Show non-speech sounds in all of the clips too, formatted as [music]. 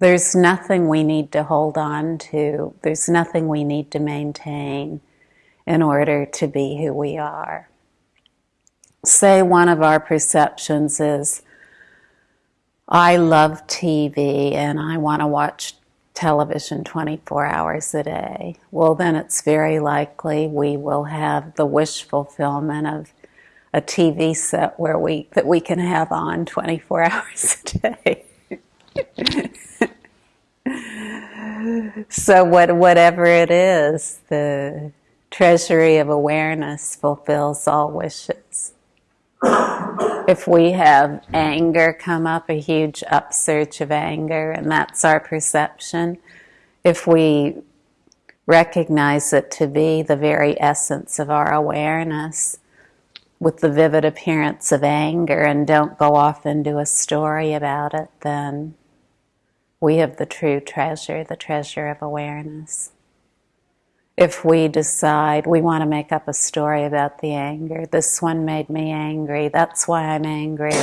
There's nothing we need to hold on to, there's nothing we need to maintain in order to be who we are. Say one of our perceptions is, I love TV and I want to watch television 24 hours a day. Well, then it's very likely we will have the wish fulfillment of a TV set where we that we can have on 24 [laughs] hours a day. So what, whatever it is, the treasury of awareness fulfills all wishes. if we have anger come up, a huge upsurge of anger, and that's our perception, if we recognize it to be the very essence of our awareness, with the vivid appearance of anger and don't go off into a story about it, then we have the true treasure, the treasure of awareness. If we decide we want to make up a story about the anger, this one made me angry, that's why I'm angry,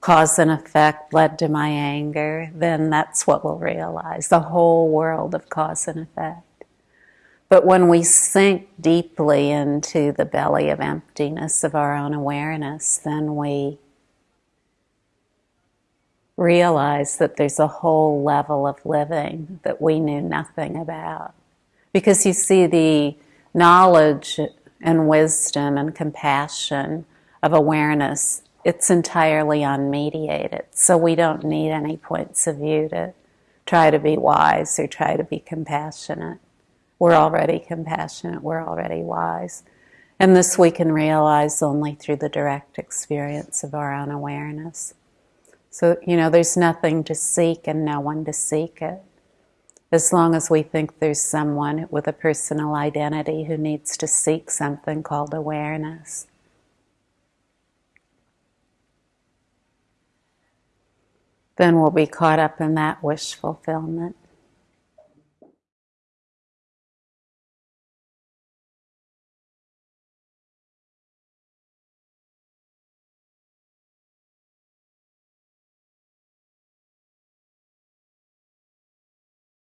cause and effect led to my anger, then that's what we'll realize. The whole world of cause and effect. But when we sink deeply into the belly of emptiness of our own awareness, then we realize that there's a whole level of living that we knew nothing about. Because you see, the knowledge and wisdom and compassion of awareness, it's entirely unmediated. So we don't need any points of view to try to be wise or try to be compassionate. We're already compassionate, we're already wise. And this we can realize only through the direct experience of our own awareness. So, you know, there's nothing to seek and no one to seek it. As long as we think there's someone with a personal identity who needs to seek something called awareness. Then we'll be caught up in that wish fulfillment.